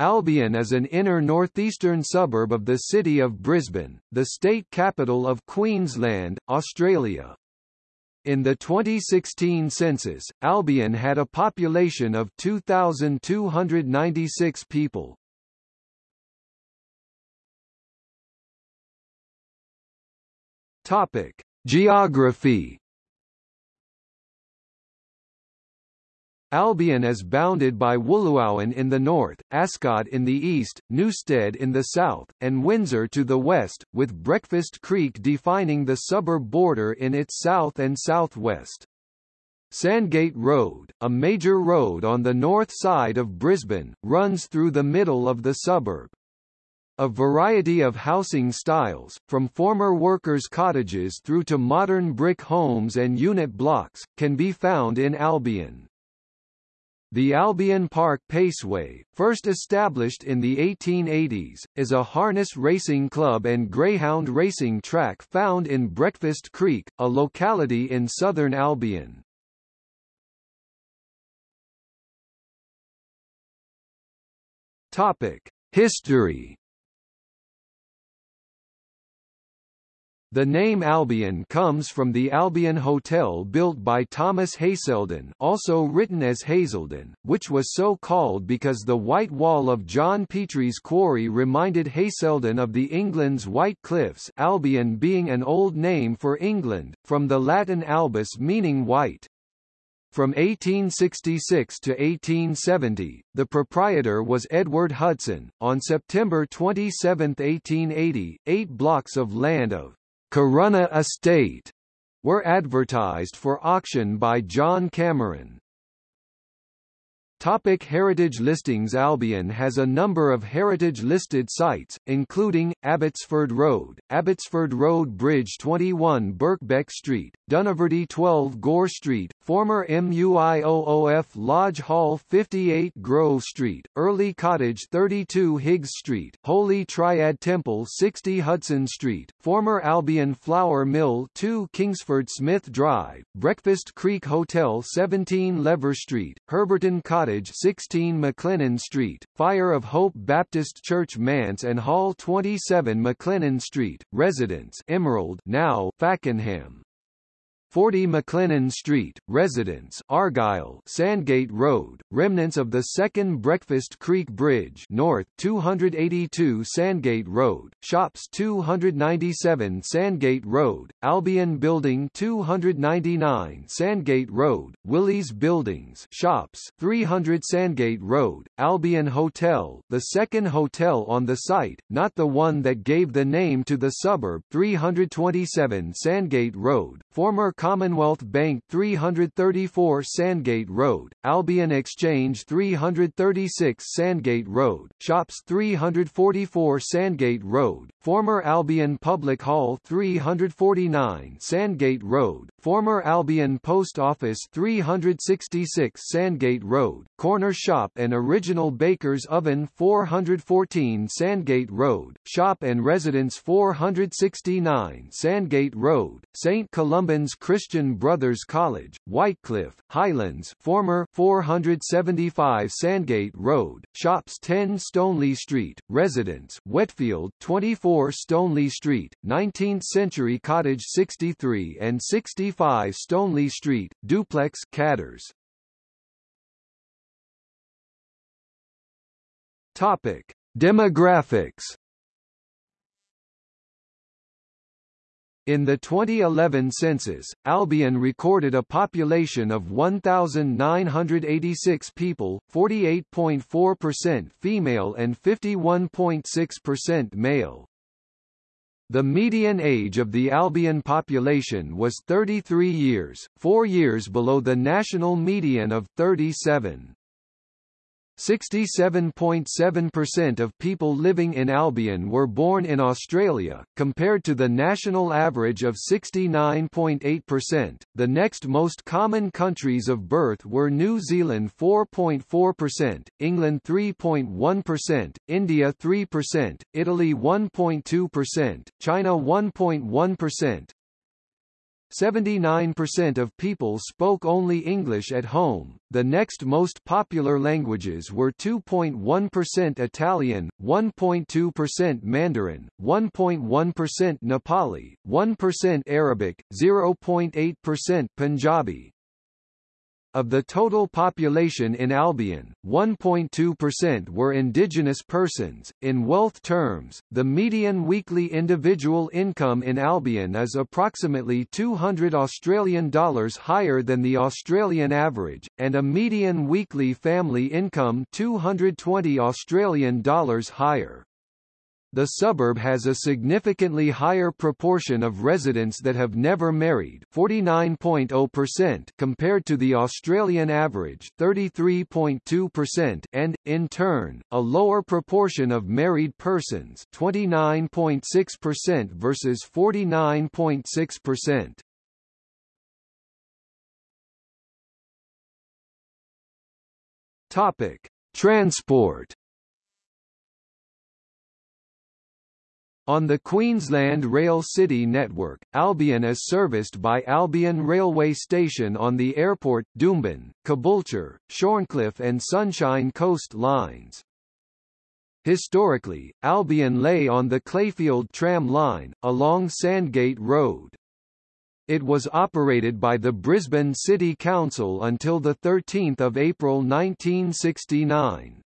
Albion is an inner northeastern suburb of the city of Brisbane, the state capital of Queensland, Australia. In the 2016 census, Albion had a population of 2,296 people. Topic: Geography Albion is bounded by Wooloowin in the north, Ascot in the east, Newstead in the south, and Windsor to the west, with Breakfast Creek defining the suburb border in its south and southwest. Sandgate Road, a major road on the north side of Brisbane, runs through the middle of the suburb. A variety of housing styles, from former workers' cottages through to modern brick homes and unit blocks, can be found in Albion. The Albion Park Paceway, first established in the 1880s, is a harness racing club and greyhound racing track found in Breakfast Creek, a locality in southern Albion. Topic: History The name Albion comes from the Albion Hotel built by Thomas Hazelden also written as Hazelden, which was so called because the white wall of John Petrie's quarry reminded Hazelden of the England's White Cliffs Albion being an old name for England, from the Latin albus meaning white. From 1866 to 1870, the proprietor was Edward Hudson. On September 27, 1880, eight blocks of land of Corunna Estate were advertised for auction by John Cameron. Topic heritage listings Albion has a number of heritage-listed sites, including, Abbotsford Road, Abbotsford Road Bridge 21 Birkbeck Street, Dunaverty 12 Gore Street, former MUIOOF Lodge Hall 58 Grove Street, Early Cottage 32 Higgs Street, Holy Triad Temple 60 Hudson Street, former Albion Flour Mill 2 Kingsford Smith Drive, Breakfast Creek Hotel 17 Lever Street, Herberton Cottage Cottage 16 McLennan Street, Fire of Hope Baptist Church Manse and Hall 27 McLennan Street, Residence Emerald now Fakenham. 40 McLennan Street, Residence, Argyle, Sandgate Road, remnants of the second Breakfast Creek Bridge, North, 282 Sandgate Road, Shops 297 Sandgate Road, Albion Building 299 Sandgate Road, Willie's Buildings, Shops 300 Sandgate Road, Albion Hotel, the second hotel on the site, not the one that gave the name to the suburb, 327 Sandgate Road, former Commonwealth Bank 334 Sandgate Road, Albion Exchange 336 Sandgate Road, Shops 344 Sandgate Road, former Albion Public Hall 349 Sandgate Road, former Albion Post Office 366 Sandgate Road, Corner Shop and Original Baker's Oven 414 Sandgate Road, Shop and Residence 469 Sandgate Road, St. Columban's Brothers College, Whitecliff, Highlands former 475 Sandgate Road, Shops 10 Stoneleigh Street, Residence Wetfield 24 Stoneleigh Street, 19th Century Cottage 63 and 65 Stoneleigh Street, Duplex Cadders. Topic: Demographics In the 2011 census, Albion recorded a population of 1,986 people, 48.4% female and 51.6% male. The median age of the Albion population was 33 years, four years below the national median of 37. 67.7% of people living in Albion were born in Australia, compared to the national average of 69.8%. The next most common countries of birth were New Zealand 4.4%, England 3.1%, India 3%, Italy 1.2%, China 1.1%, 79% of people spoke only English at home. The next most popular languages were 2.1% Italian, 1.2% Mandarin, 1.1% Nepali, 1% Arabic, 0.8% Punjabi, of the total population in Albion, 1.2% were indigenous persons. In wealth terms, the median weekly individual income in Albion is approximately 200 Australian dollars higher than the Australian average, and a median weekly family income 220 Australian dollars higher the suburb has a significantly higher proportion of residents that have never married 49.0% compared to the Australian average 33.2% and, in turn, a lower proportion of married persons 29.6% versus 49.6%. Topic: Transport On the Queensland Rail City network, Albion is serviced by Albion Railway Station on the airport, Doomben, Caboolture, Shorncliffe and Sunshine Coast lines. Historically, Albion lay on the Clayfield tram line, along Sandgate Road. It was operated by the Brisbane City Council until 13 April 1969.